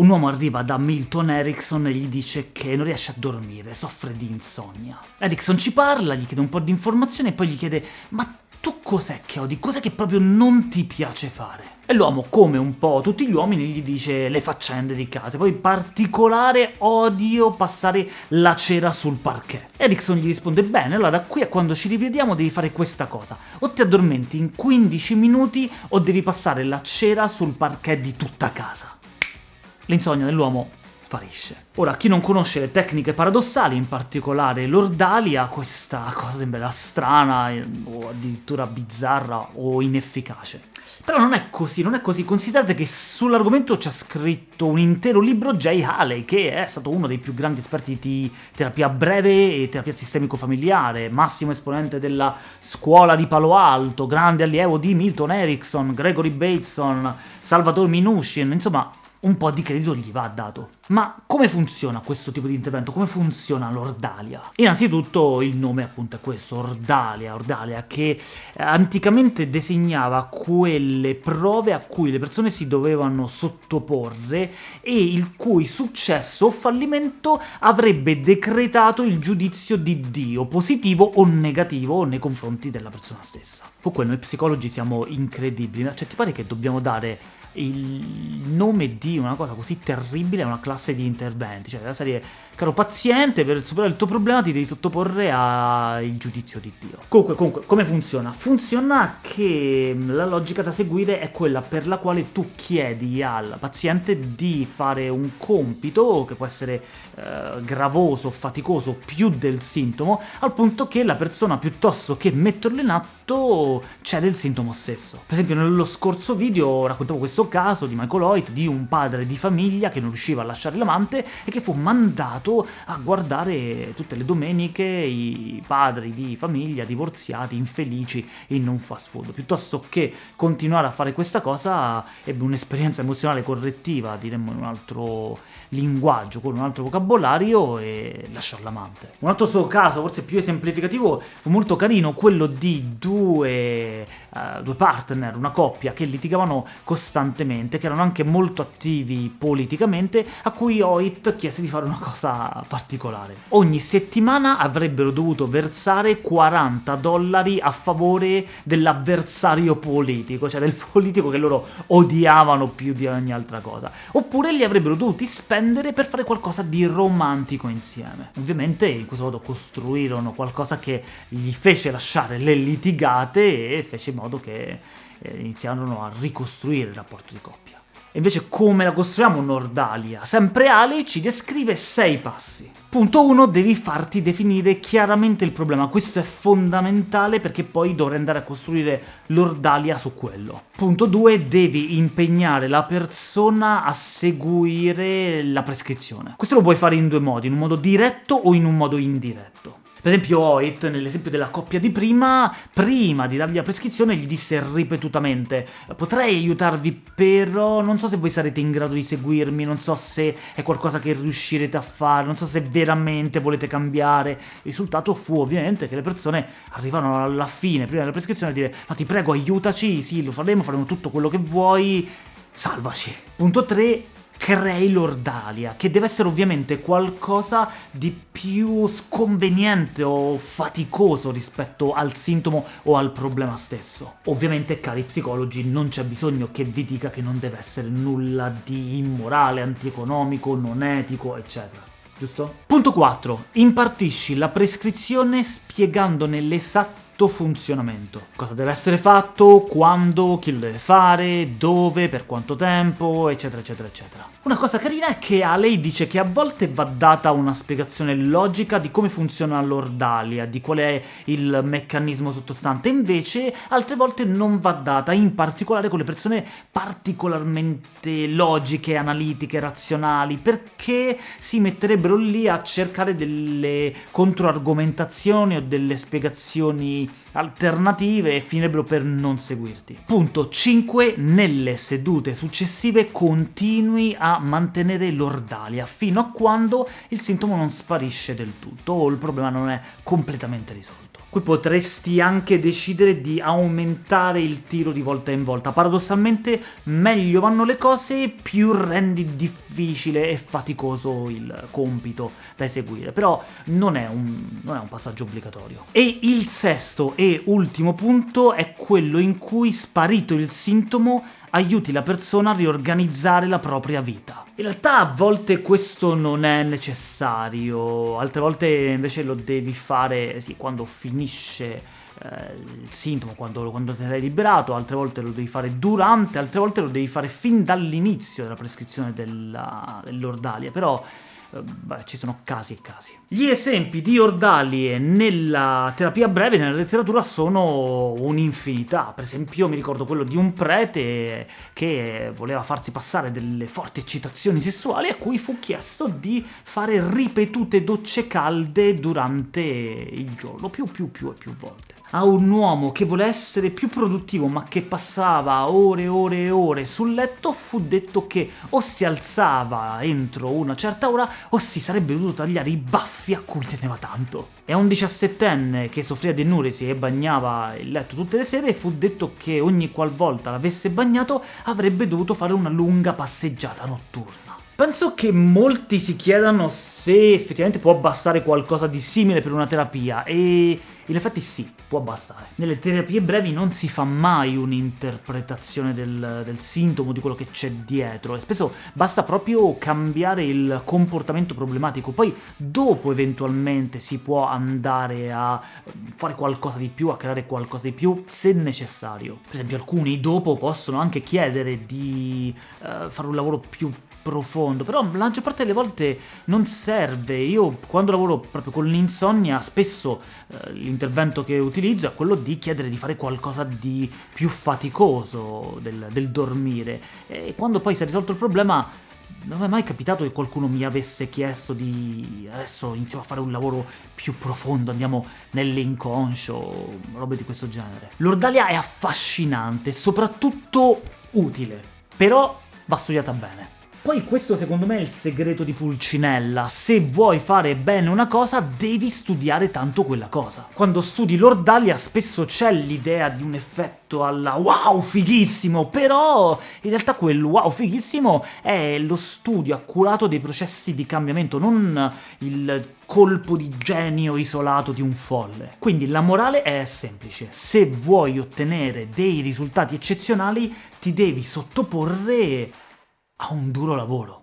Un uomo arriva da Milton Erickson e gli dice che non riesce a dormire, soffre di insonnia. Erickson ci parla, gli chiede un po' di informazioni e poi gli chiede «Ma tu cos'è che odi? Cos'è che proprio non ti piace fare?» E l'uomo, come un po' tutti gli uomini, gli dice le faccende di casa, poi in particolare odio passare la cera sul parquet. Erickson gli risponde bene, allora da qui a quando ci rivediamo devi fare questa cosa, o ti addormenti in 15 minuti o devi passare la cera sul parquet di tutta casa. L'insonnia dell'uomo sparisce. Ora, chi non conosce le tecniche paradossali, in particolare l'ordalia, questa cosa sembra strana o addirittura bizzarra o inefficace. Però non è così, non è così. Considerate che sull'argomento c'è scritto un intero libro Jay Haley, che è stato uno dei più grandi esperti di terapia breve e terapia sistemico-familiare, massimo esponente della scuola di Palo Alto, grande allievo di Milton Erickson, Gregory Bateson, Salvatore Minushin, insomma un po' di credito gli va dato. Ma come funziona questo tipo di intervento? Come funziona l'Ordalia? Innanzitutto il nome appunto è questo, Ordalia, Ordalia, che anticamente designava quelle prove a cui le persone si dovevano sottoporre e il cui successo o fallimento avrebbe decretato il giudizio di Dio, positivo o negativo nei confronti della persona stessa. Comunque noi psicologi siamo incredibili, cioè ti pare che dobbiamo dare il nome di una cosa così terribile a una classe di interventi, cioè la serie caro paziente, per superare il tuo problema ti devi sottoporre al giudizio di Dio. Comunque, comunque, come funziona? Funziona che la logica da seguire è quella per la quale tu chiedi al paziente di fare un compito, che può essere eh, gravoso, faticoso, più del sintomo, al punto che la persona, piuttosto che metterlo in atto, cede il sintomo stesso. Per esempio nello scorso video raccontavo questo caso di Michael Hoyt, di un padre di famiglia che non riusciva a lasciare l'amante e che fu mandato a guardare tutte le domeniche i padri di famiglia divorziati, infelici in un fast food. Piuttosto che continuare a fare questa cosa, ebbe un'esperienza emozionale correttiva, diremmo in un altro linguaggio, con un altro vocabolario, e lasciò l'amante. Un altro suo caso, forse più esemplificativo, fu molto carino, quello di due, uh, due partner, una coppia, che litigavano costantemente, che erano anche molto attivi politicamente, a cui Hoyt chiese di fare una cosa particolare. Ogni settimana avrebbero dovuto versare 40 dollari a favore dell'avversario politico, cioè del politico che loro odiavano più di ogni altra cosa. Oppure li avrebbero dovuti spendere per fare qualcosa di romantico insieme. Ovviamente in questo modo costruirono qualcosa che gli fece lasciare le litigate e fece in modo che eh, iniziarono a ricostruire il rapporto di coppia. Invece come la costruiamo Nordalia? Sempre Ale ci descrive sei passi. Punto 1, devi farti definire chiaramente il problema, questo è fondamentale perché poi dovrai andare a costruire l'Ordalia su quello. Punto 2, devi impegnare la persona a seguire la prescrizione. Questo lo puoi fare in due modi, in un modo diretto o in un modo indiretto. Per esempio Hoyt, nell'esempio della coppia di prima, prima di dargli la prescrizione gli disse ripetutamente «Potrei aiutarvi, però non so se voi sarete in grado di seguirmi, non so se è qualcosa che riuscirete a fare, non so se veramente volete cambiare». Il risultato fu ovviamente che le persone arrivano alla fine, prima della prescrizione, a dire «No, ti prego, aiutaci, sì, lo faremo, faremo tutto quello che vuoi, salvaci». Punto 3 crei l'ordalia, che deve essere ovviamente qualcosa di più sconveniente o faticoso rispetto al sintomo o al problema stesso. Ovviamente, cari psicologi, non c'è bisogno che vi dica che non deve essere nulla di immorale, antieconomico, non etico, eccetera. Giusto? Punto 4. Impartisci la prescrizione spiegandone l'esatto funzionamento. Cosa deve essere fatto, quando, chi lo deve fare, dove, per quanto tempo, eccetera eccetera eccetera. Una cosa carina è che a dice che a volte va data una spiegazione logica di come funziona l'ordalia, di qual è il meccanismo sottostante, invece altre volte non va data, in particolare con le persone particolarmente logiche, analitiche, razionali, perché si metterebbero lì a cercare delle controargomentazioni o delle spiegazioni alternative e finirebbero per non seguirti. Punto 5. Nelle sedute successive continui a mantenere l'ordalia fino a quando il sintomo non sparisce del tutto o il problema non è completamente risolto. qui potresti anche decidere di aumentare il tiro di volta in volta. Paradossalmente meglio vanno le cose, più rendi difficile e faticoso il compito da eseguire, però non è un, non è un passaggio obbligatorio. E il sesto e ultimo punto è quello in cui, sparito il sintomo, aiuti la persona a riorganizzare la propria vita. In realtà a volte questo non è necessario, altre volte invece lo devi fare sì, quando finisce eh, il sintomo, quando, quando ti sei liberato, altre volte lo devi fare durante, altre volte lo devi fare fin dall'inizio della prescrizione dell'ordalia, però eh, beh, ci sono casi e casi. Gli esempi di ordalie nella terapia breve, nella letteratura, sono un'infinità. Per esempio mi ricordo quello di un prete che voleva farsi passare delle forti eccitazioni sessuali a cui fu chiesto di fare ripetute docce calde durante il giorno, più più più e più volte a un uomo che vuole essere più produttivo ma che passava ore e ore e ore sul letto fu detto che o si alzava entro una certa ora o si sarebbe dovuto tagliare i baffi a cui teneva tanto. E a un diciassettenne che soffriva di nuresi e bagnava il letto tutte le sere fu detto che ogni qualvolta l'avesse bagnato avrebbe dovuto fare una lunga passeggiata notturna. Penso che molti si chiedano se effettivamente può bastare qualcosa di simile per una terapia, e in effetti sì, può bastare. Nelle terapie brevi non si fa mai un'interpretazione del, del, sintomo, di quello che c'è dietro, e spesso basta proprio cambiare il comportamento problematico, poi dopo eventualmente si può andare a fare qualcosa di più, a creare qualcosa di più, se necessario. Per esempio alcuni dopo possono anche chiedere di uh, fare un lavoro più profondo, però la maggior parte delle volte non serve. Io quando lavoro proprio con l'insonnia, spesso eh, l'intervento che utilizzo è quello di chiedere di fare qualcosa di più faticoso del, del dormire. E quando poi si è risolto il problema, non è mai capitato che qualcuno mi avesse chiesto di adesso iniziamo a fare un lavoro più profondo, andiamo nell'inconscio, robe di questo genere. L'ordalia è affascinante, soprattutto utile, però va studiata bene. Poi questo secondo me è il segreto di Pulcinella, se vuoi fare bene una cosa devi studiare tanto quella cosa. Quando studi l'Ordalia spesso c'è l'idea di un effetto alla wow fighissimo, però in realtà quel wow fighissimo è lo studio accurato dei processi di cambiamento, non il colpo di genio isolato di un folle. Quindi la morale è semplice, se vuoi ottenere dei risultati eccezionali ti devi sottoporre a un duro lavoro.